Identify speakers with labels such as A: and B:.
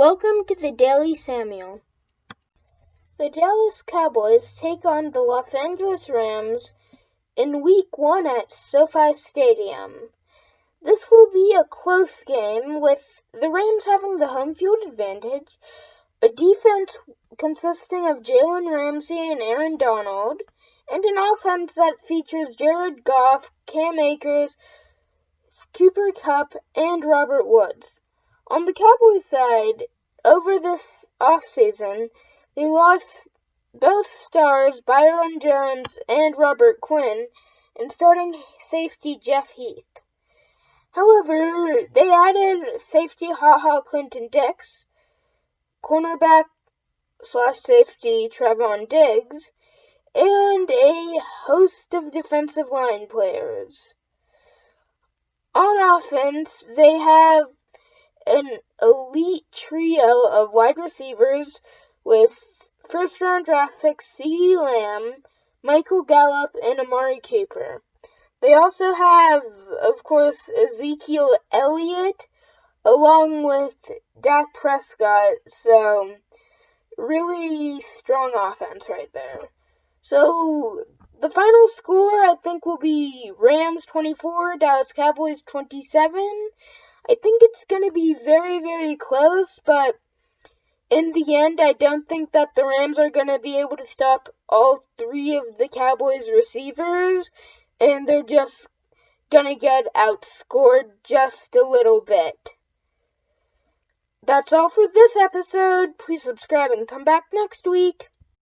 A: Welcome to the Daily Samuel. The Dallas Cowboys take on the Los Angeles Rams in week one at SoFi Stadium. This will be a close game with the Rams having the home field advantage, a defense consisting of Jalen Ramsey and Aaron Donald, and an offense that features Jared Goff, Cam Akers, Cooper Kupp, and Robert Woods. On the Cowboys side, over this offseason, they lost both stars Byron Jones and Robert Quinn and starting safety Jeff Heath. However, they added safety Ha Ha Clinton Dix, cornerback slash safety Trevon Diggs, and a host of defensive line players. On offense, they have an elite trio of wide receivers with first round draft picks CeeDee Lamb, Michael Gallup, and Amari Cooper. They also have, of course, Ezekiel Elliott along with Dak Prescott, so really strong offense right there. So the final score I think will be Rams 24, Dallas Cowboys 27. I think it's going to be very, very close, but in the end, I don't think that the Rams are going to be able to stop all three of the Cowboys' receivers, and they're just going to get outscored just a little bit. That's all for this episode. Please subscribe and come back next week.